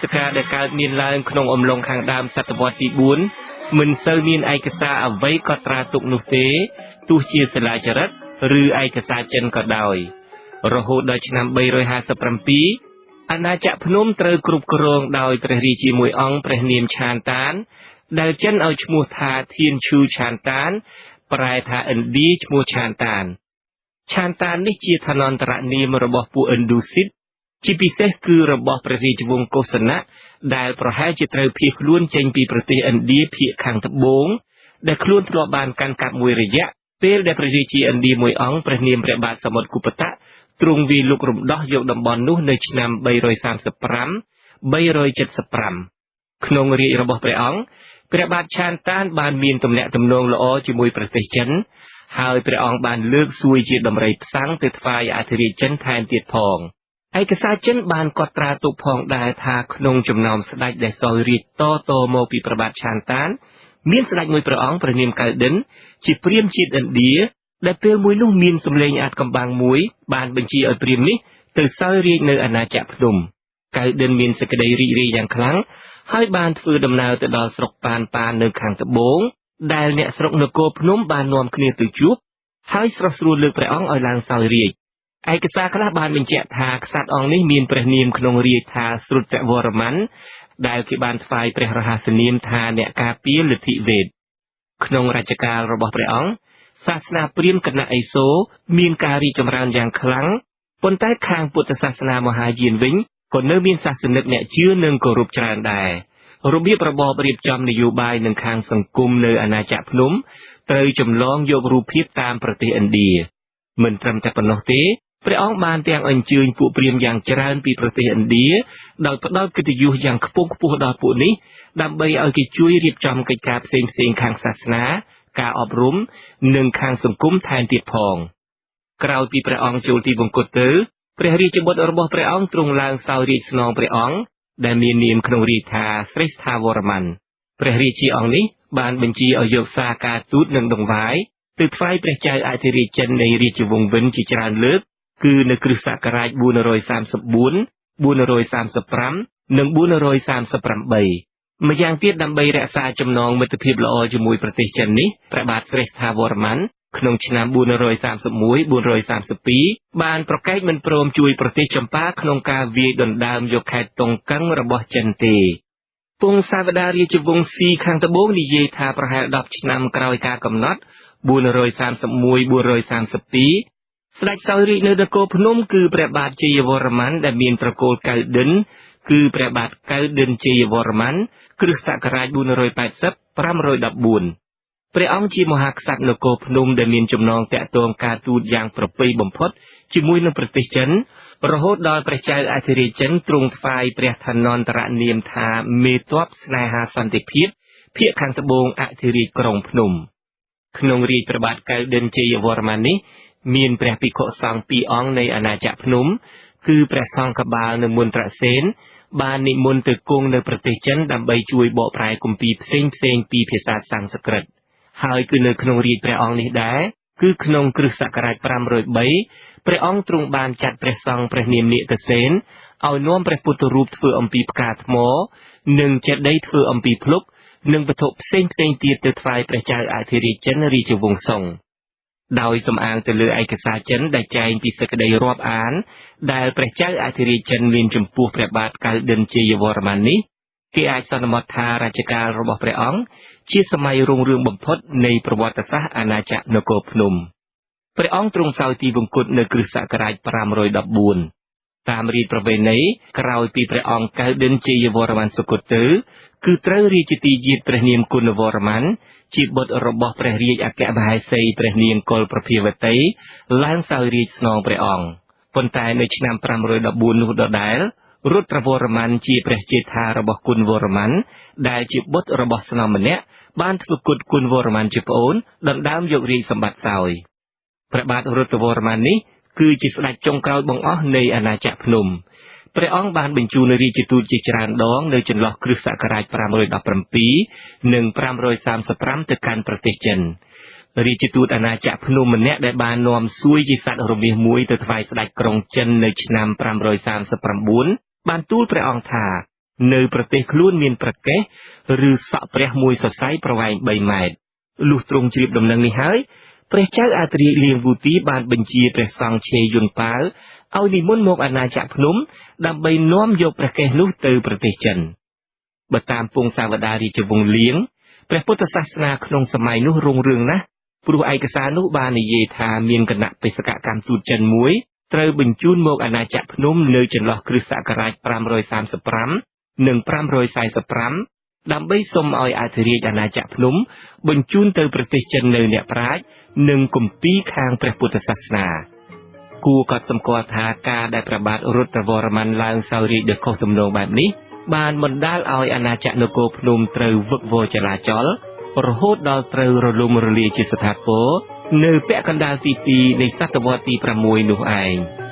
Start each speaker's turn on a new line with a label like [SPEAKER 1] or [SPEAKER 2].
[SPEAKER 1] ព្រឹត្តិការណ៍ដែលកើតមានឡើងក្នុងអំឡុងខាងដើមសតវត្សទី4មិនសូវមានឯកសារអ្វីកត់ត្រាទុកនោះទេទោះជាសិលាចារឹកឬឯកសារចិនក៏ដោយ រហូតដល់ឆ្នាំ357អាណាចក្រភ្នំត្រូវគ្រប់គ្រងដោយព្រះរាជាមួយអង្គព្រះនាមឆានតាន ដែលចិនឲ្យឈ្មោះថាធានឈូឆានតាន ប្រែថាឥណ្ឌាឈ្មោះឆានតានឆានតាននេះជាឋានន្តរនាមរបស់ពួកឥណ្ឌូស៊ីត ជាពិសេសគឺរបស់ព្រះរាជវង្សកុសណៈដែលប្រហែលជាត្រូវភៀសខ្លួនចេញពីប្រទេសឥណ្ឌាភាគខាងត្បូងដែលខ្លួនធ្លាប់បានកាន់កាប់មួយរយៈពេលដែលព្រះរាជាឥណ្ឌាមួយអង្គព្រះនាមព្រះបាទសមុទ្រគុបតៈទ្រង់វាយលុករំដោះយកតំបន់នោះនៅឆ្នាំ335 375ក្នុងរាជរបស់ព្រះអង្គព្រះបាទឆានតានបានមានទំនាក់ទំនងល្អជាមួយប្រទេសចិនហើយព្រះអង្គបានលើកសួយជាដំរីផ្សាំងទៅថ្វាយអធិរាជចិនថែមទៀតផង ឯកសារចិនបានកត់ត្រាទុកផងដែរថាក្នុងចំណោមស្ដេចដែលសោយរាជតតមកពីព្រះបាទឆានតាន មានស្ដេចមួយព្រះអង្គព្រះនាមកៅដិន ជាព្រាមជាតិឥណ្ឌាដែលពេលមួយនោះមានសម្លេងអាចកំបាំងមួយ បានបញ្ជាឲ្យព្រាមនេះទៅសោយរាជនៅអាណាចក្រភ្នំកៅដិនមានសេចក្តីរីករាយយ៉ាងខ្លាំងហើយបានធ្វើដំណើរទៅដល់ស្រុកប៉ានប៉ាននៅខាងត្បូងដែលអ្នកស្រុកនគរភ្នំបាននាំគ្នាទៅជួបហើយស្រស់ស្រួលលើកព្រះអង្គឲ្យឡើងសោយរាជ ឯកសារខ្លះបានបញ្ជាក់ថាក្សត្រអង្គនេះមានព្រះនាមក្នុងរាជថាស្រុតវរ្ម័នដែលគេបានថ្វាយព្រះរហស្សនាមថាអ្នកការពារលទ្ធិវេទក្នុងរជ្ជកាលរបស់ព្រះអង្គសាសនាព្រាហ្មណ៍គណៈឥសូរមានការរីកចម្រើនយ៉ាងខ្លាំងប៉ុន្តែខាងពុទ្ធសាសនាមហាយានវិញក៏នៅមានសាសនិកអ្នកជឿនិងគោរពច្រើនដែររបៀបរបបរៀបចំនយោបាយនឹងខាងសង្គមនៅអាណាចក្រភ្នំត្រូវចម្លងយករូបភាពតាមប្រទេសឥណ្ឌាមិនត្រឹមតែប៉ុណ្ណោះទេ ព្រះអង្គបានទាំងអញ្ជើញពួកព្រាហ្មណ៍យ៉ាងច្រើនពីប្រទេសឥណ្ឌាដោយផ្ដល់កិត្តិយសយ៉ាងខ្ពង់ខ្ពស់ដល់ពួកនេះដើម្បីឲ្យគេជួយរៀបចំកិច្ចការផ្សេងផ្សេងខាងសាសនា ការអប់រំនិងខាងសង្គមថែមទៀតផងក្រោយពីព្រះអង្គចូលទីវង្គតទៅព្រះរាជបុត្ររបស់ព្រះអង្គទ្រង់ឡើងសោយរាជស្នងព្រះអង្គដែលមាននាមក្នុងរាជថាស្រេស្ថាវរ្ម័នព្រះរាជាអង្គនេះបានបញ្ជាឲ្យយកសារការទូតនិងដង្វាយទៅថ្វាយព្រះចៅអធិរាជចិននៃរាជវង្សវិនជាច្រើនលើក គឺនៅគ្រិស្តសករាជ434 435និង438ម្យ៉ាងទៀតដើម្បីរក្សាចំណងមិត្តភាពល្អជាមួយប្រទេសចិននេះព្រះបាទស្រេស្ថាវរ្ម័នក្នុងឆ្នាំ431 432បានប្រកែកមិនព្រមជួយប្រទេសចម្ប៉ាក្នុងការវាយដណ្ដើមយកខេត្តតុងកឹងរបស់ចិនទេពងសាវតារាជវង្សស៊ីខាងត្បូងនិយាយថាប្រហែល10ឆ្នាំក្រោយការកំណត់431 432 ស្ដេចសោយរាជនៅនគរភ្នំគឺព្រះបាទជ័យវរ្ម័នដែលមានត្រកូលកៅដិនគឺព្រះបាទកៅដិនជ័យវរ្ម័នគ្រិស្តសករាជ480 514ព្រះអង្គជាមហាក្សត្រនគរភ្នំដែលមានចំណងតាក់ទងការទូតយ៉ាងប្រពៃបំផុតជាមួយនឹងប្រទេសចិនរហូតដល់ព្រះចៅអធិរាជចិនទ្រង់ថ្វាយព្រះឋានន្តរនាមថាមេតបស្នេហាសន្តិភាពភាគខាងត្បូងអធិរាជក្រុងភ្នំក្នុងរាជព្រះបាទកៅដិនជ័យវរ្ម័ននេះ មានព្រះភិក្ខុសង្ឃពីរអង្គនៃអាណាចក្រភ្នំ គឺព្រះសង្ឃកបាលនៅមន្ត្រសេនបាននិមន្តទៅគង់នៅប្រទេសចិនដើម្បីជួយបកប្រែគម្ពីរផ្សេងផ្សេងពីភាសាសំស្ក្រឹតហើយគឺនៅក្នុងរាជព្រះអង្គនេះដែរគឺក្នុងគ្រិស្តសករាជ503ព្រះអង្គទ្រង់បានចាត់ព្រះសង្ឃព្រះនាមនិកសេនឲ្យនាំព្រះពុទ្ធរូបធ្វើអំពីផ្កាថ្ម និងចេតិយធ្វើអំពីភ្លុក និងវត្ថុផ្សេងផ្សេងទៀតទៅថ្វាយព្រះចៅអធិរាជចិនរាជវង្សសុង ដោយសំអាងទៅលើឯកសារចិនដែលចែងពីសេចក្តីរាប់អាន ដែលព្រះចៅអធិរាជចិនមានចំពោះព្រះបាទកៅឌិនជាយវរ្ម័ននេះគេអាចសន្មតថារជ្ជកាលរបស់ព្រះអង្គជាសម័យរុងរឿងបំផុតនៃប្រវត្តិសាស្ត្រអាណាចក្រនគរភ្នំព្រះអង្គទ្រង់សោយទីវង្គតនៅគ្រិស្តសករាជ514 តាមរីតប្រវេណីក្រោយពីព្រះអង្គកៅដិនជាយវរ្ម័នសុគតទៅគឺត្រូវរាជទីយាតព្រះនាមគុណវរ្ម័នជាបុត្ររបស់ព្រះរាជអគ្គមហេសីព្រះនាមកុលប្រភាវតីឡើងសោយរាជស្នងព្រះអង្គប៉ុន្តែនៅឆ្នាំ514នោះដដែលរុទ្រវរ្ម័នជាព្រះជេដ្ឋារបស់គុណវរ្ម័នដែលជាបុត្ររបស់ស្នំម្នាក់បានធ្វើគុតគុណវរ្ម័នជាប្អូនដណ្ដើមយករាជសម្បត្តិសោយព្រះបាទរុទ្រវរ្ម័ននេះ គឺជាស្ដេចចុងក្រោយបង្អស់នៃអាណាចក្រភ្នំព្រះអង្គបានបញ្ជូនរាជទូតជាច្រើនដងនៅចន្លោះគ្រិស្តសករាជ517និង535ទៅកាន់ប្រទេសចិនរាជទូតអាណាចក្រភ្នំម្នាក់ដែលបាននាំសួយជាសត្វរមាសមួយទៅថ្វាយស្ដេចក្រុងចិននៅឆ្នាំ539បានទូលព្រះអង្គថា នៅប្រទេសខ្លួនមានប្រកេះឬសក់ព្រះមួយសរសៃប្រវែង3ម៉ែត្រលុះទ្រង់ជ្រាបដំណឹងនេះហើយ ព្រះចៅអាត្រាលៀងវូទីបានបញ្ជាព្រះសង្ឃឆេយុនប៉ាវឲ្យនិមន្តមកអាណាចក្រភ្នំ ដើម្បីនាំយកព្រះកេសនោះទៅប្រទេសចិនបើតាមពងសាវតារាជវង្សលៀងព្រះពុទ្ធសាសនាក្នុងសម័យនោះរុងរឿងណាស់ព្រោះឯកសារនោះបាននិយាយថាមានគណៈបេសកកម្មទូតចិនមួយត្រូវបញ្ជូនមកអាណាចក្រភ្នំនៅចន្លោះគ្រិស្តសករាជ535និង545 ដើម្បីសុំឲ្យអធិរាជអាណាចក្រភ្នំ បញ្ជូនទៅប្រទេសចិននៅអ្នកប្រាជ្ញនិងគម្ពីរខាងព្រះពុទ្ធសាសនាគួរកត់សម្គាល់ថាការដែលព្រះបាទរុទ្រវរ្ម័នឡើងសោយរាជដោយខុសទំនងបែបនេះបានបណ្ដាលឲ្យអាណាចក្រនគរភ្នំត្រូវវឹកវរចលាចល រហូតដល់ត្រូវរលំរលាយជាស្ថាពរនៅពាក់កណ្ដាលទី2នៃសតវត្សទី6នោះឯង។